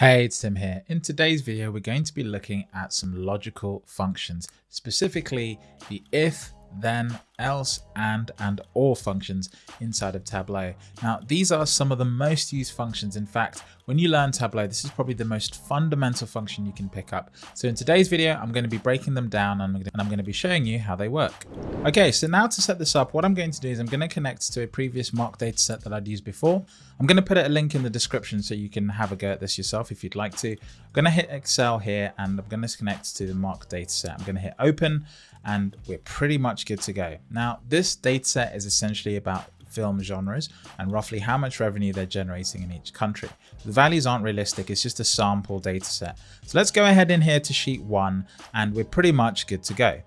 Hey, it's Tim here. In today's video, we're going to be looking at some logical functions, specifically the if, then, else, and, and or functions inside of Tableau. Now, these are some of the most used functions. In fact, when you learn Tableau, this is probably the most fundamental function you can pick up. So in today's video, I'm going to be breaking them down and I'm going to be showing you how they work. Okay, so now to set this up, what I'm going to do is I'm going to connect to a previous mock dataset that I'd used before. I'm going to put a link in the description so you can have a go at this yourself if you'd like to. I'm going to hit Excel here and I'm going to connect to the mock dataset. I'm going to hit open and we're pretty much good to go. Now, this dataset is essentially about film genres and roughly how much revenue they're generating in each country. The values aren't realistic, it's just a sample dataset. So let's go ahead in here to sheet one and we're pretty much good to go.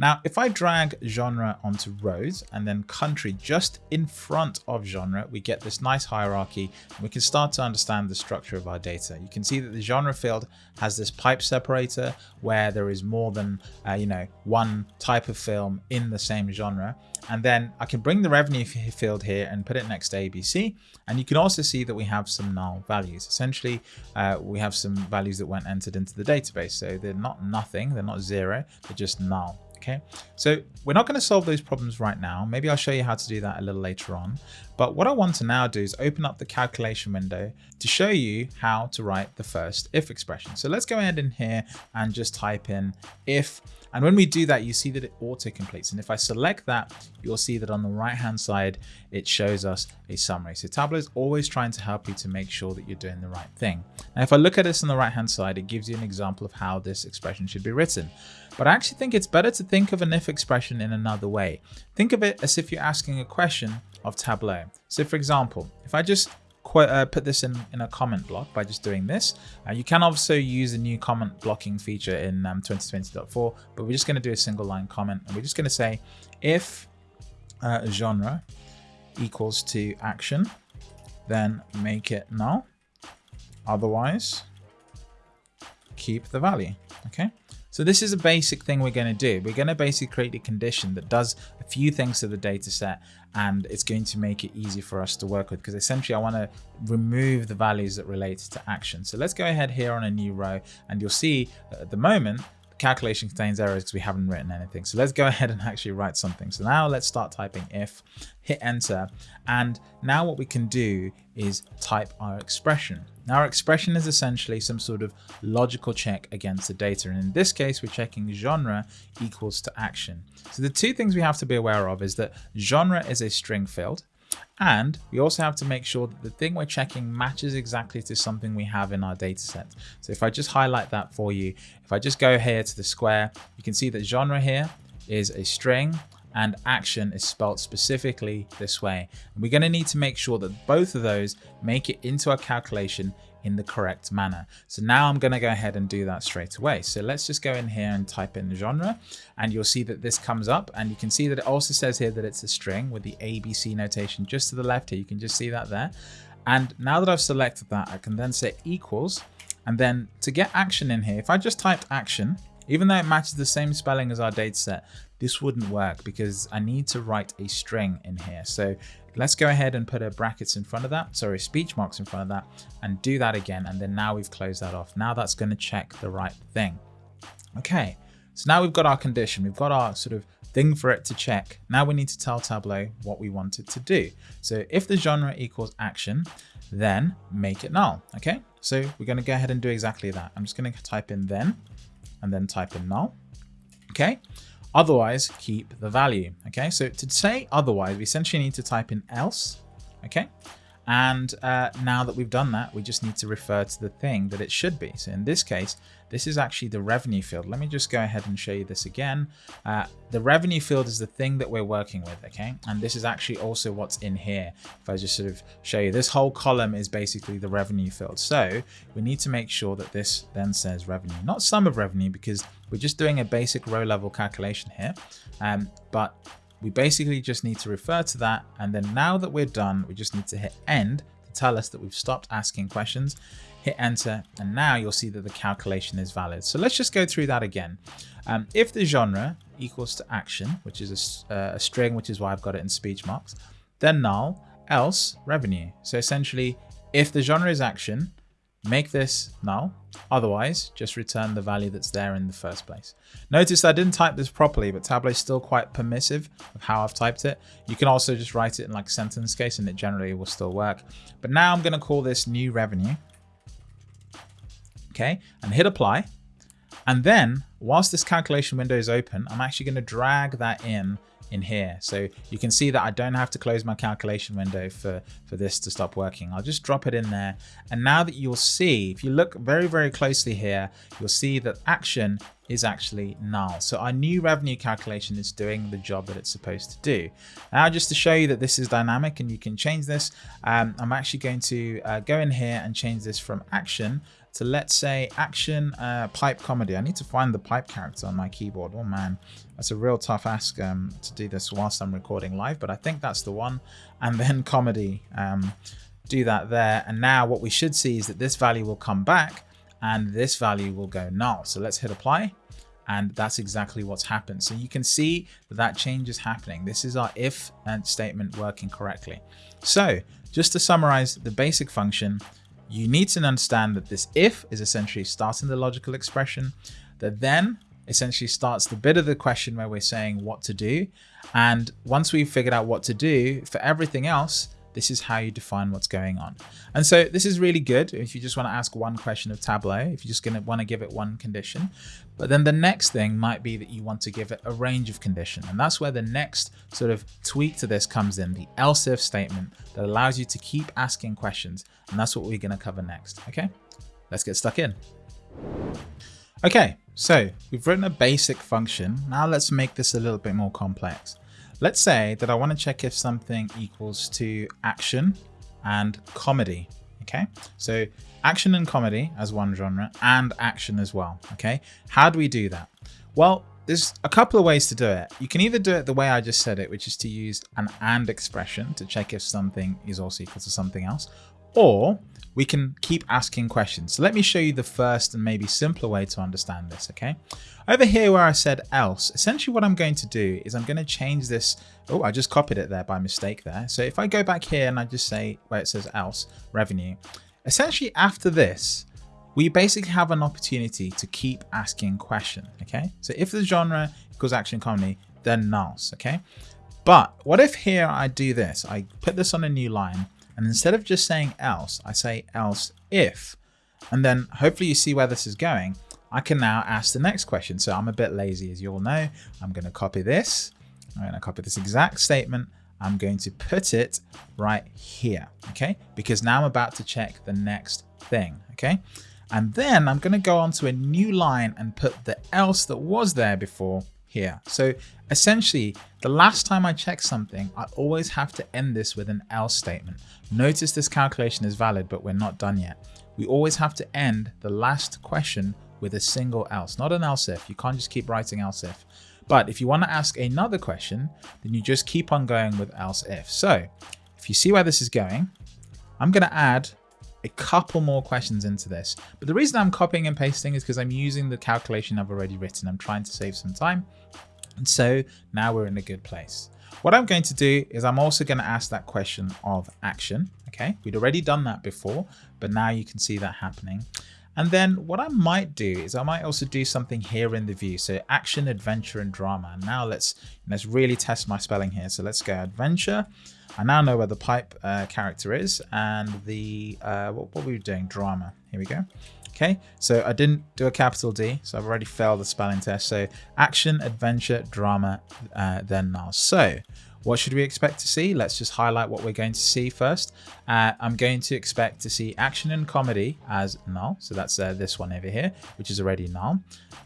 Now, if I drag genre onto rows and then country just in front of genre, we get this nice hierarchy and we can start to understand the structure of our data. You can see that the genre field has this pipe separator where there is more than, uh, you know, one type of film in the same genre. And then I can bring the revenue field here and put it next to ABC. And you can also see that we have some null values. Essentially, uh, we have some values that weren't entered into the database. So they're not nothing, they're not zero, they're just null. Okay, so we're not going to solve those problems right now. Maybe I'll show you how to do that a little later on. But what I want to now do is open up the calculation window to show you how to write the first if expression. So let's go ahead in here and just type in if and when we do that, you see that it auto completes. And if I select that, you'll see that on the right hand side, it shows us a summary. So Tableau is always trying to help you to make sure that you're doing the right thing. Now, if I look at this on the right hand side, it gives you an example of how this expression should be written. But I actually think it's better to think of an if expression in another way. Think of it as if you're asking a question of Tableau. So for example, if I just uh, put this in, in a comment block by just doing this. Uh, you can also use the new comment blocking feature in um, 2020.4, but we're just going to do a single line comment and we're just going to say if uh, genre equals to action, then make it null. Otherwise, keep the value. Okay. So this is a basic thing we're going to do. We're going to basically create a condition that does a few things to the data set and it's going to make it easy for us to work with because essentially I want to remove the values that relate to action. So let's go ahead here on a new row and you'll see at the moment the calculation contains errors because we haven't written anything. So let's go ahead and actually write something. So now let's start typing if, hit enter. And now what we can do is type our expression. Now our expression is essentially some sort of logical check against the data. And in this case, we're checking genre equals to action. So the two things we have to be aware of is that genre is a string field. And we also have to make sure that the thing we're checking matches exactly to something we have in our data set. So if I just highlight that for you, if I just go here to the square, you can see that genre here is a string and action is spelled specifically this way. And we're going to need to make sure that both of those make it into our calculation in the correct manner. So now I'm going to go ahead and do that straight away. So let's just go in here and type in genre and you'll see that this comes up and you can see that it also says here that it's a string with the ABC notation just to the left here. You can just see that there. And now that I've selected that, I can then say equals and then to get action in here, if I just typed action, even though it matches the same spelling as our data set, this wouldn't work because I need to write a string in here. So let's go ahead and put a brackets in front of that, sorry, speech marks in front of that and do that again. And then now we've closed that off. Now that's going to check the right thing. Okay, so now we've got our condition. We've got our sort of thing for it to check. Now we need to tell Tableau what we want it to do. So if the genre equals action, then make it null. Okay, so we're going to go ahead and do exactly that. I'm just going to type in then and then type in null. Okay, Otherwise, keep the value. Okay, so to say otherwise, we essentially need to type in else. Okay, and uh, now that we've done that, we just need to refer to the thing that it should be. So in this case, this is actually the revenue field. Let me just go ahead and show you this again. Uh, the revenue field is the thing that we're working with, okay? And this is actually also what's in here. If I just sort of show you, this whole column is basically the revenue field. So we need to make sure that this then says revenue, not sum of revenue, because we're just doing a basic row level calculation here. Um, but we basically just need to refer to that. And then now that we're done, we just need to hit end to tell us that we've stopped asking questions, hit enter, and now you'll see that the calculation is valid. So let's just go through that again. Um, if the genre equals to action, which is a, uh, a string, which is why I've got it in speech marks, then null, else revenue. So essentially, if the genre is action, make this null. Otherwise, just return the value that's there in the first place. Notice I didn't type this properly, but Tableau is still quite permissive of how I've typed it. You can also just write it in like sentence case and it generally will still work. But now I'm going to call this new revenue. Okay, and hit apply. And then whilst this calculation window is open, I'm actually going to drag that in in here. So you can see that I don't have to close my calculation window for, for this to stop working. I'll just drop it in there. And now that you'll see, if you look very, very closely here, you'll see that action is actually null. So our new revenue calculation is doing the job that it's supposed to do. Now, just to show you that this is dynamic and you can change this, um, I'm actually going to uh, go in here and change this from action to let's say action uh, pipe comedy. I need to find the pipe character on my keyboard. Oh man, that's a real tough ask um, to do this whilst I'm recording live, but I think that's the one. And then comedy, um, do that there. And now what we should see is that this value will come back and this value will go null. So let's hit apply and that's exactly what's happened. So you can see that that change is happening. This is our if and statement working correctly. So just to summarize the basic function, you need to understand that this if is essentially starting the logical expression, that then essentially starts the bit of the question where we're saying what to do. And once we've figured out what to do for everything else, this is how you define what's going on. And so this is really good if you just want to ask one question of Tableau, if you're just going to want to give it one condition. But then the next thing might be that you want to give it a range of condition. And that's where the next sort of tweak to this comes in, the else if statement that allows you to keep asking questions. And that's what we're going to cover next. Okay, let's get stuck in. Okay, so we've written a basic function. Now let's make this a little bit more complex. Let's say that I want to check if something equals to action and comedy. Okay, so action and comedy as one genre and action as well. Okay, how do we do that? Well, there's a couple of ways to do it. You can either do it the way I just said it, which is to use an AND expression to check if something is also equal to something else, or we can keep asking questions. So let me show you the first and maybe simpler way to understand this, okay? Over here where I said else, essentially what I'm going to do is I'm going to change this. Oh, I just copied it there by mistake there. So if I go back here and I just say where it says else, revenue, essentially after this, we basically have an opportunity to keep asking questions, okay? So if the genre equals action comedy, then nulls, okay? But what if here I do this? I put this on a new line and instead of just saying else, I say else if. And then hopefully you see where this is going. I can now ask the next question. So I'm a bit lazy, as you all know. I'm going to copy this. I'm going to copy this exact statement. I'm going to put it right here, okay? Because now I'm about to check the next thing, okay? And then I'm going to go on to a new line and put the else that was there before here. So essentially, the last time I check something, I always have to end this with an else statement. Notice this calculation is valid, but we're not done yet. We always have to end the last question with a single else, not an else if. You can't just keep writing else if. But if you want to ask another question, then you just keep on going with else if. So if you see where this is going, I'm going to add a couple more questions into this. But the reason I'm copying and pasting is because I'm using the calculation I've already written. I'm trying to save some time. And so now we're in a good place. What I'm going to do is I'm also going to ask that question of action. Okay, we'd already done that before, but now you can see that happening. And then what I might do is I might also do something here in the view. So action, adventure, and drama. Now let's let's really test my spelling here. So let's go adventure. I now know where the pipe uh, character is and the uh, what, what were we doing? Drama. Here we go. Okay, so I didn't do a capital D, so I've already failed the spelling test. So action, adventure, drama, uh, then now. So what should we expect to see? Let's just highlight what we're going to see first. Uh, I'm going to expect to see action and comedy as null. So that's uh, this one over here, which is already null.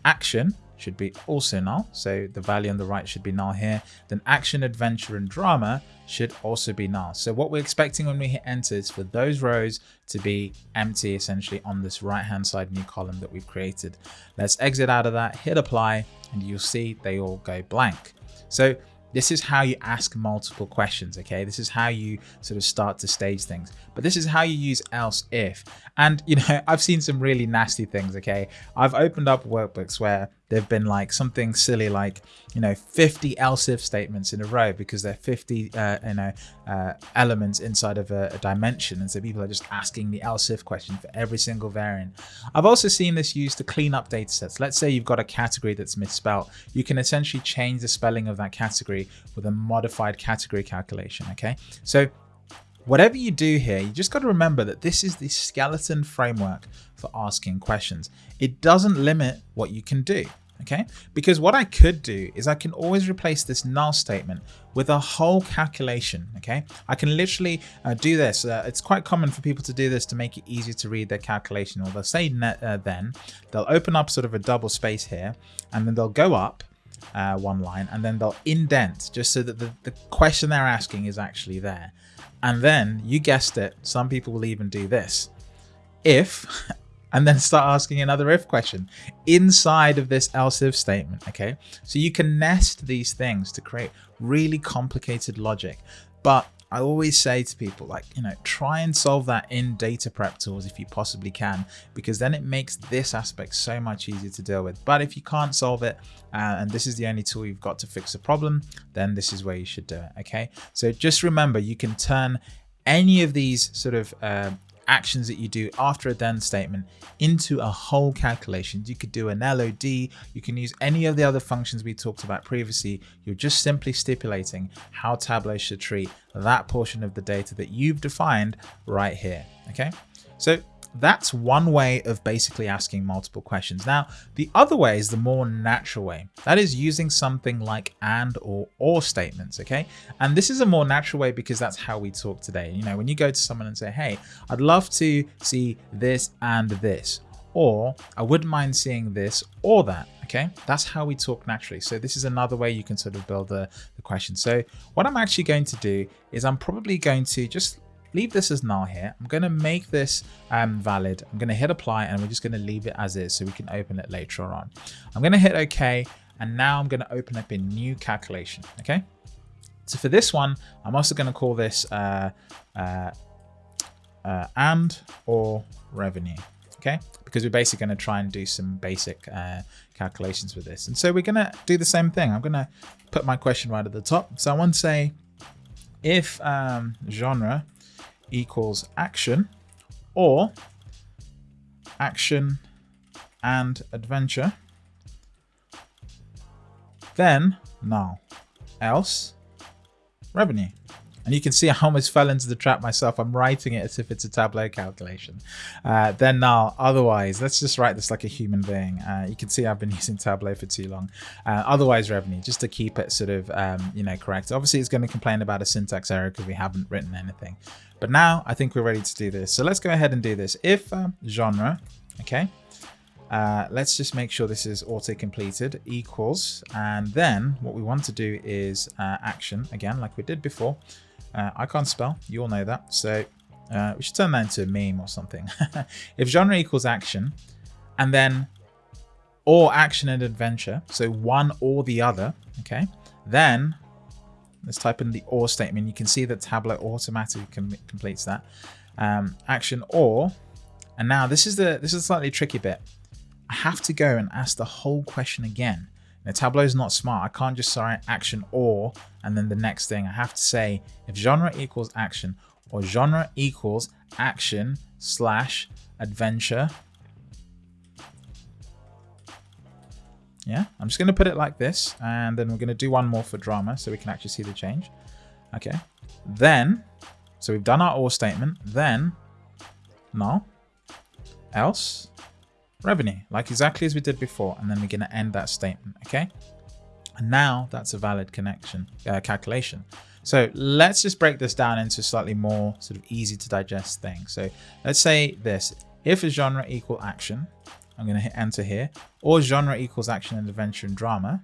Action should be also null. So the value on the right should be null here. Then action, adventure, and drama should also be null. So what we're expecting when we hit enter is for those rows to be empty essentially on this right hand side new column that we've created. Let's exit out of that, hit apply, and you'll see they all go blank. So this is how you ask multiple questions, okay? This is how you sort of start to stage things. But this is how you use else if. And, you know, I've seen some really nasty things, okay? I've opened up workbooks where there've been like something silly like, you know, 50 else if statements in a row because they're 50, uh, you know, uh, elements inside of a, a, dimension. And so people are just asking the else if question for every single variant. I've also seen this used to clean up data sets. Let's say you've got a category that's misspelled. You can essentially change the spelling of that category with a modified category calculation. Okay. So Whatever you do here, you just got to remember that this is the skeleton framework for asking questions. It doesn't limit what you can do, okay? Because what I could do is I can always replace this null statement with a whole calculation, okay? I can literally uh, do this. Uh, it's quite common for people to do this to make it easier to read their calculation. Or they'll say net, uh, then, they'll open up sort of a double space here, and then they'll go up uh, one line, and then they'll indent just so that the, the question they're asking is actually there. And then you guessed it, some people will even do this. If, and then start asking another if question inside of this else if statement. Okay. So you can nest these things to create really complicated logic. But I always say to people like, you know, try and solve that in data prep tools if you possibly can, because then it makes this aspect so much easier to deal with. But if you can't solve it, uh, and this is the only tool you've got to fix the problem, then this is where you should do it. Okay. So just remember, you can turn any of these sort of uh, actions that you do after a then statement into a whole calculation. You could do an LOD, you can use any of the other functions we talked about previously. You're just simply stipulating how Tableau should treat that portion of the data that you've defined right here. Okay, so that's one way of basically asking multiple questions. Now, the other way is the more natural way. That is using something like and or or statements, okay? And this is a more natural way because that's how we talk today. You know, when you go to someone and say, hey, I'd love to see this and this, or I wouldn't mind seeing this or that, okay? That's how we talk naturally. So this is another way you can sort of build the, the question. So what I'm actually going to do is I'm probably going to just leave this as null here. I'm going to make this um, valid. I'm going to hit apply and we're just going to leave it as is so we can open it later on. I'm going to hit OK and now I'm going to open up a new calculation. Okay. So for this one, I'm also going to call this uh, uh, uh, and or revenue. Okay, because we're basically going to try and do some basic uh, calculations with this. And so we're going to do the same thing. I'm going to put my question right at the top. So I want to say if um, genre equals action or action and adventure, then null, else revenue. And you can see I almost fell into the trap myself. I'm writing it as if it's a Tableau calculation. Uh, then now, otherwise, let's just write this like a human being. Uh, you can see I've been using Tableau for too long. Uh, otherwise revenue, just to keep it sort of, um, you know, correct. Obviously, it's going to complain about a syntax error because we haven't written anything. But now I think we're ready to do this. So let's go ahead and do this. If um, genre, okay, uh, let's just make sure this is auto completed equals. And then what we want to do is uh, action again, like we did before. Uh, I can't spell, you all know that. So uh, we should turn that into a meme or something. if genre equals action, and then or action and adventure, so one or the other, okay, then let's type in the or statement. You can see that Tableau automatically com completes that. Um, action or, and now this is the this is a slightly tricky bit. I have to go and ask the whole question again. Now, Tableau is not smart. I can't just say action or, and then the next thing. I have to say if genre equals action or genre equals action slash adventure. Yeah, I'm just going to put it like this. And then we're going to do one more for drama so we can actually see the change. Okay. Then, so we've done our or statement. Then, null, else, revenue, like exactly as we did before. And then we're going to end that statement, okay? And now that's a valid connection uh, calculation. So let's just break this down into slightly more sort of easy to digest thing. So let's say this, if a genre equal action, I'm going to hit enter here, or genre equals action and adventure and drama,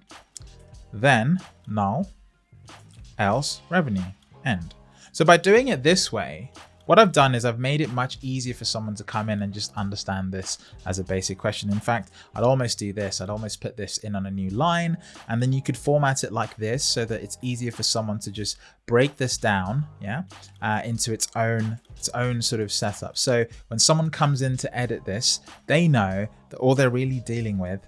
then null, else revenue, end. So by doing it this way, what I've done is I've made it much easier for someone to come in and just understand this as a basic question. In fact, I'd almost do this. I'd almost put this in on a new line and then you could format it like this so that it's easier for someone to just break this down yeah, uh, into its own its own sort of setup. So when someone comes in to edit this, they know that all they're really dealing with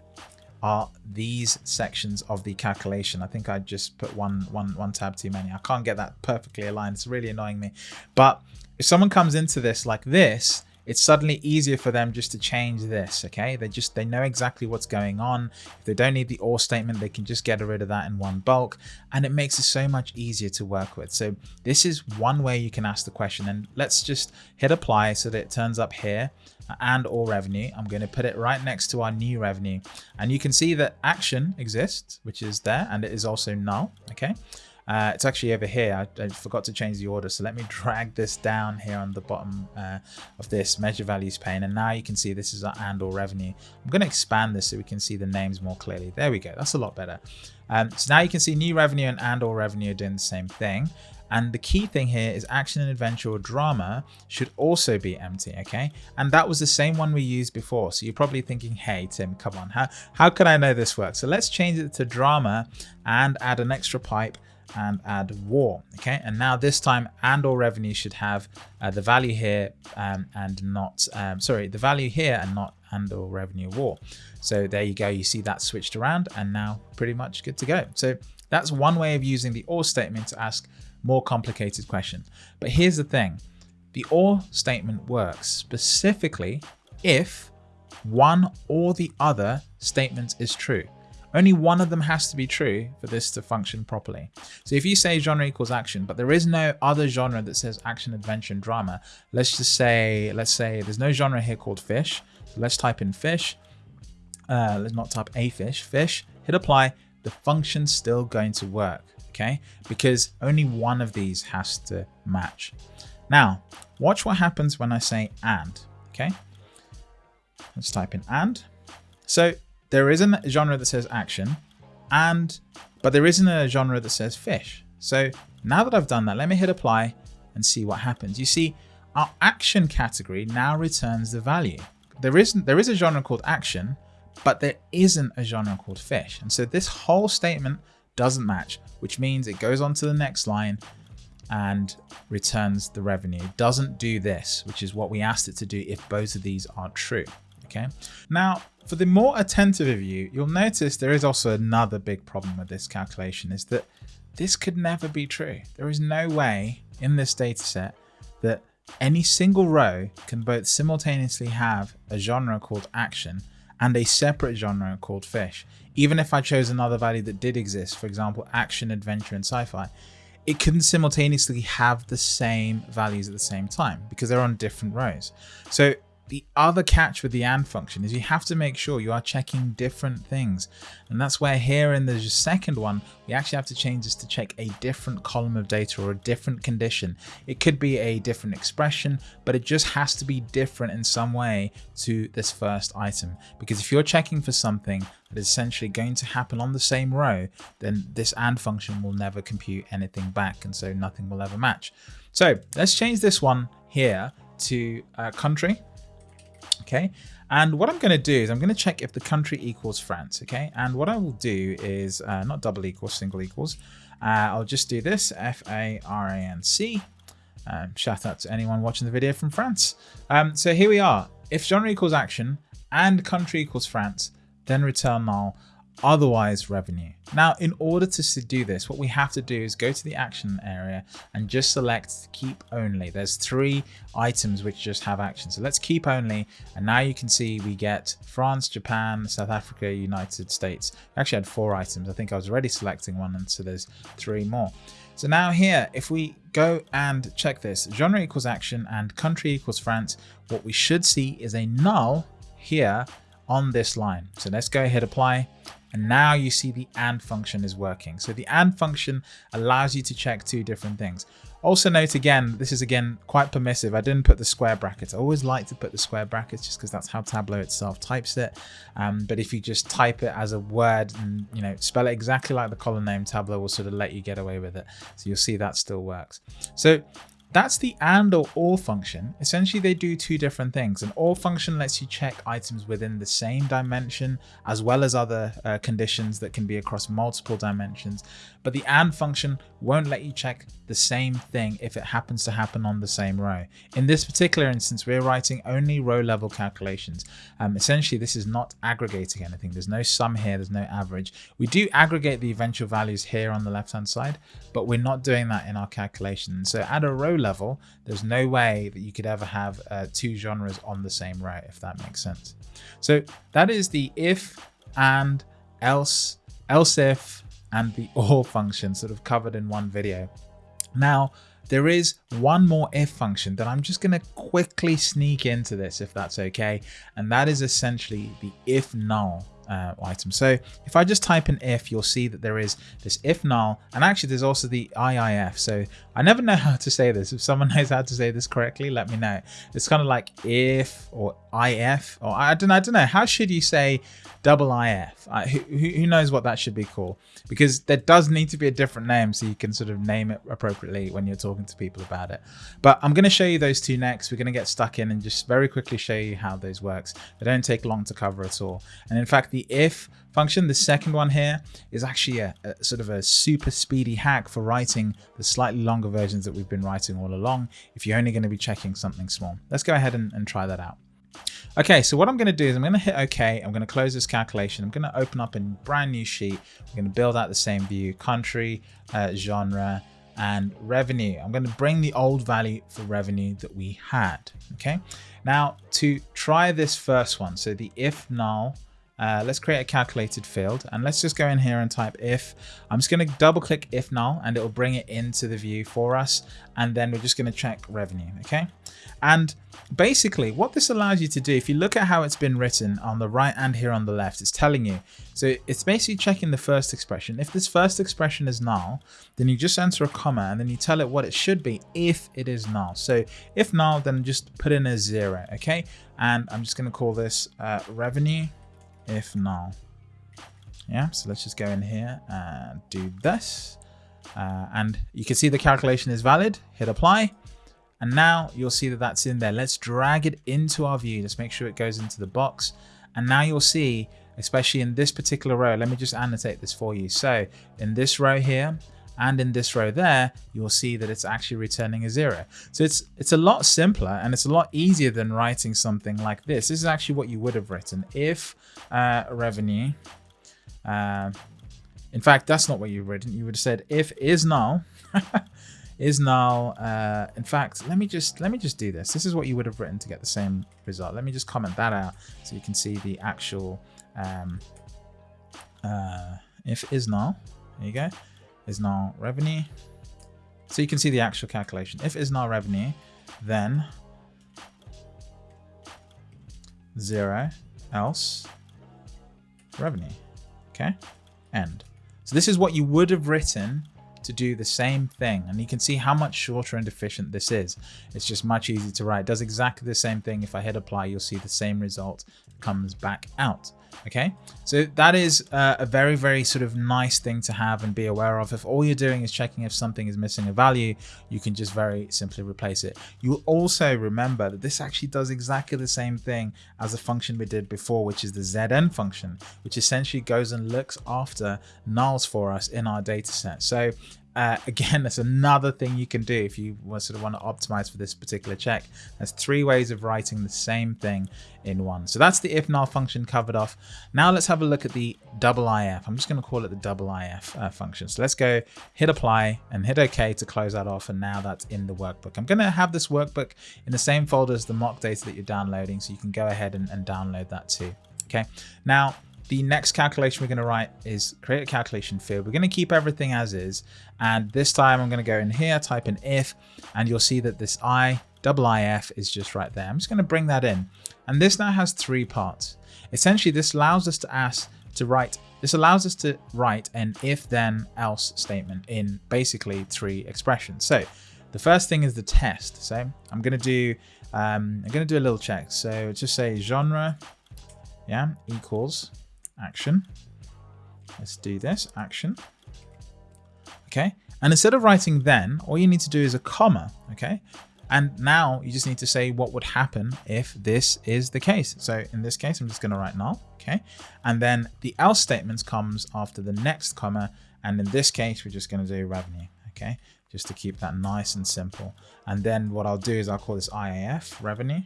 are these sections of the calculation. I think I just put one, one, one tab too many. I can't get that perfectly aligned. It's really annoying me. But if someone comes into this like this, it's suddenly easier for them just to change this okay? They just they know exactly what's going on. If they don't need the or statement they can just get rid of that in one bulk. And it makes it so much easier to work with. So this is one way you can ask the question. And let's just hit apply so that it turns up here and or revenue. I'm going to put it right next to our new revenue. And you can see that action exists which is there and it is also null okay uh, it's actually over here. I, I, forgot to change the order. So let me drag this down here on the bottom uh, of this measure values pane. And now you can see this is our and or revenue. I'm going to expand this so we can see the names more clearly. There we go. That's a lot better. Um, so now you can see new revenue and and or revenue are doing the same thing. And the key thing here is action and adventure or drama should also be empty, okay? And that was the same one we used before. So you're probably thinking, hey, Tim, come on, how, how can I know this works? So let's change it to drama and add an extra pipe and add war okay? And now this time and or revenue should have uh, the value here um, and not um, sorry the value here and not and or revenue war. So there you go you see that switched around and now pretty much good to go. So that's one way of using the or statement to ask more complicated questions. But here's the thing the or statement works specifically if one or the other statement is true only one of them has to be true for this to function properly. So if you say genre equals action, but there is no other genre that says action, adventure, and drama, let's just say, let's say there's no genre here called fish. So let's type in fish. Uh, let's not type a fish, fish, hit apply. The function's still going to work, okay? Because only one of these has to match. Now, watch what happens when I say and, okay? Let's type in and. So there isn't a genre that says action, and but there isn't a genre that says fish. So now that I've done that, let me hit apply and see what happens. You see, our action category now returns the value. There isn't there is a genre called action, but there isn't a genre called fish. And so this whole statement doesn't match, which means it goes on to the next line and returns the revenue. It doesn't do this, which is what we asked it to do if both of these are true. Okay. Now, for the more attentive of you, you'll notice there is also another big problem with this calculation is that this could never be true. There is no way in this data set that any single row can both simultaneously have a genre called action and a separate genre called fish. Even if I chose another value that did exist, for example, action, adventure, and sci-fi, it couldn't simultaneously have the same values at the same time because they're on different rows. So the other catch with the AND function is you have to make sure you are checking different things. And that's where here in the second one, we actually have to change this to check a different column of data or a different condition. It could be a different expression, but it just has to be different in some way to this first item. Because if you're checking for something that is essentially going to happen on the same row, then this AND function will never compute anything back. And so nothing will ever match. So let's change this one here to uh, country okay? And what I'm going to do is I'm going to check if the country equals France, okay? And what I will do is uh, not double equals, single equals. Uh, I'll just do this, F-A-R-A-N-C. Um, shout out to anyone watching the video from France. Um, so here we are. If genre equals action and country equals France, then return null otherwise revenue. Now, in order to do this, what we have to do is go to the action area and just select keep only. There's three items which just have action. So let's keep only. And now you can see we get France, Japan, South Africa, United States. We actually had four items. I think I was already selecting one. And so there's three more. So now here, if we go and check this, genre equals action and country equals France, what we should see is a null here on this line. So let's go ahead, apply. And now you see the AND function is working. So the AND function allows you to check two different things. Also note again, this is again quite permissive. I didn't put the square brackets. I always like to put the square brackets just because that's how Tableau itself types it. Um, but if you just type it as a word and you know spell it exactly like the column name, Tableau will sort of let you get away with it. So you'll see that still works. So that's the and or or function. Essentially, they do two different things. An or function lets you check items within the same dimension, as well as other uh, conditions that can be across multiple dimensions. But the and function won't let you check the same thing if it happens to happen on the same row. In this particular instance, we're writing only row level calculations. Um, essentially, this is not aggregating anything. There's no sum here, there's no average. We do aggregate the eventual values here on the left hand side, but we're not doing that in our calculation. So at a row level, there's no way that you could ever have uh, two genres on the same row, if that makes sense. So that is the if, and, else, else if, and the or function sort of covered in one video. Now, there is one more if function that I'm just going to quickly sneak into this if that's okay. And that is essentially the if null uh, item. So if I just type in if, you'll see that there is this if null, and actually there's also the IIF. So I never know how to say this. If someone knows how to say this correctly, let me know. It's kind of like if or IF, or I don't, I don't know. How should you say double IF? I, who, who knows what that should be called? Because there does need to be a different name so you can sort of name it appropriately when you're talking to people about it. But I'm going to show you those two next. We're going to get stuck in and just very quickly show you how those works. They don't take long to cover at all. And in fact, the if function, the second one here, is actually a, a, sort of a super speedy hack for writing the slightly longer versions that we've been writing all along if you're only going to be checking something small. Let's go ahead and, and try that out. Okay, so what I'm going to do is I'm going to hit OK. I'm going to close this calculation. I'm going to open up a brand new sheet. I'm going to build out the same view, country, uh, genre, and revenue. I'm going to bring the old value for revenue that we had. Okay, now to try this first one, so the if null uh, let's create a calculated field and let's just go in here and type if. I'm just going to double click if null and it will bring it into the view for us. And then we're just going to check revenue. Okay. And basically what this allows you to do, if you look at how it's been written on the right and here on the left, it's telling you. So it's basically checking the first expression. If this first expression is null, then you just enter a comma and then you tell it what it should be if it is null. So if null, then just put in a zero. Okay. And I'm just going to call this uh, revenue if null. Yeah, so let's just go in here and do this. Uh, and you can see the calculation is valid, hit apply. And now you'll see that that's in there. Let's drag it into our view. Let's make sure it goes into the box. And now you'll see, especially in this particular row, let me just annotate this for you. So in this row here, and in this row there, you'll see that it's actually returning a zero. So it's it's a lot simpler and it's a lot easier than writing something like this. This is actually what you would have written if uh, revenue. Uh, in fact, that's not what you've written. You would have said if is null. is null. Uh, in fact, let me just let me just do this. This is what you would have written to get the same result. Let me just comment that out so you can see the actual um, uh, if is null. There you go is null revenue. So you can see the actual calculation. If is null revenue, then zero else revenue. Okay, end. So this is what you would have written to do the same thing. And you can see how much shorter and efficient this is. It's just much easier to write. It does exactly the same thing. If I hit apply, you'll see the same result comes back out. Okay, so that is uh, a very, very sort of nice thing to have and be aware of. If all you're doing is checking if something is missing a value, you can just very simply replace it. You also remember that this actually does exactly the same thing as the function we did before, which is the ZN function, which essentially goes and looks after nulls for us in our data set. So uh, again, that's another thing you can do if you sort of want to optimize for this particular check. There's three ways of writing the same thing in one. So that's the if null function covered off. Now let's have a look at the double if. I'm just going to call it the double if uh, function. So let's go hit apply and hit OK to close that off. And now that's in the workbook. I'm going to have this workbook in the same folder as the mock data that you're downloading. So you can go ahead and, and download that too. Okay. Now the next calculation we're going to write is create a calculation field. We're going to keep everything as is. And this time I'm going to go in here, type in if, and you'll see that this I, double IF is just right there. I'm just going to bring that in. And this now has three parts. Essentially, this allows us to ask to write, this allows us to write an if then else statement in basically three expressions. So the first thing is the test. So I'm going to do, um, I'm going to do a little check. So just say genre, yeah, equals action. Let's do this, action. okay? And instead of writing then, all you need to do is a comma, okay? And now you just need to say what would happen if this is the case. So in this case, I'm just going to write null, okay? And then the else statement comes after the next comma. And in this case, we're just going to do revenue, okay? Just to keep that nice and simple. And then what I'll do is I'll call this IAF revenue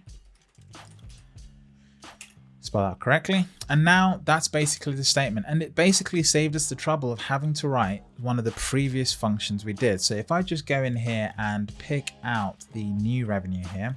spell out correctly. And now that's basically the statement. And it basically saved us the trouble of having to write one of the previous functions we did. So if I just go in here and pick out the new revenue here,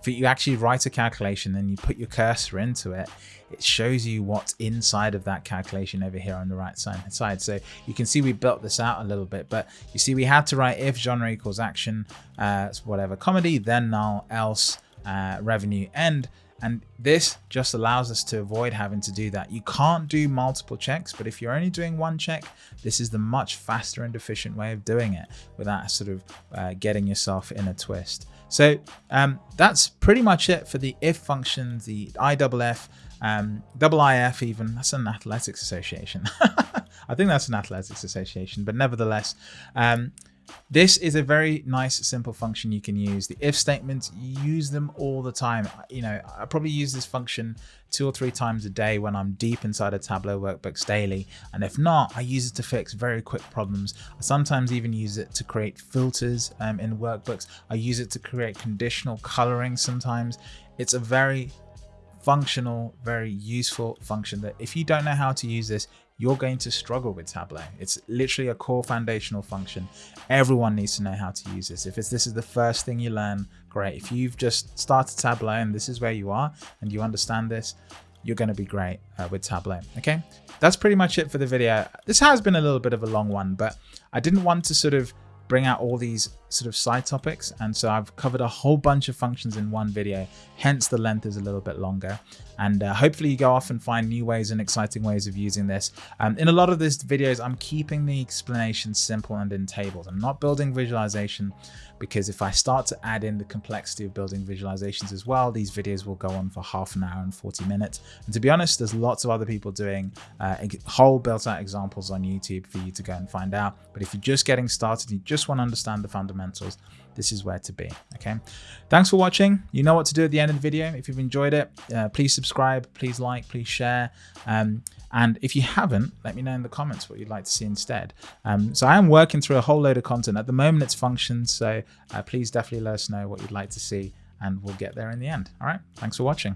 if you actually write a calculation and you put your cursor into it, it shows you what's inside of that calculation over here on the right side. So you can see we built this out a little bit, but you see we had to write if genre equals action, uh, whatever comedy, then null, else, uh, revenue, end. And this just allows us to avoid having to do that. You can't do multiple checks, but if you're only doing one check, this is the much faster and efficient way of doing it without sort of uh, getting yourself in a twist. So um, that's pretty much it for the if function, the IFF, um, double IF even, that's an athletics association. I think that's an athletics association, but nevertheless, um, this is a very nice, simple function you can use. The if statements, use them all the time. You know, I probably use this function two or three times a day when I'm deep inside a Tableau workbooks daily. And if not, I use it to fix very quick problems. I sometimes even use it to create filters um, in workbooks. I use it to create conditional coloring sometimes. It's a very functional, very useful function that if you don't know how to use this, you're going to struggle with Tableau. It's literally a core foundational function. Everyone needs to know how to use this. If this is the first thing you learn, great. If you've just started Tableau and this is where you are and you understand this, you're going to be great uh, with Tableau. Okay, that's pretty much it for the video. This has been a little bit of a long one, but I didn't want to sort of bring out all these sort of side topics. And so I've covered a whole bunch of functions in one video, hence the length is a little bit longer. And uh, hopefully you go off and find new ways and exciting ways of using this. Um, in a lot of these videos, I'm keeping the explanation simple and in tables. I'm not building visualization because if I start to add in the complexity of building visualizations as well, these videos will go on for half an hour and 40 minutes. And to be honest, there's lots of other people doing uh, whole built out examples on YouTube for you to go and find out. But if you're just getting started, you just want to understand the fundamentals, this is where to be. Okay. Thanks for watching. You know what to do at the end of the video. If you've enjoyed it, uh, please subscribe, please like, please share. Um, and if you haven't, let me know in the comments what you'd like to see instead. Um, so I am working through a whole load of content. At the moment, it's functions. So uh, please definitely let us know what you'd like to see and we'll get there in the end. All right. Thanks for watching.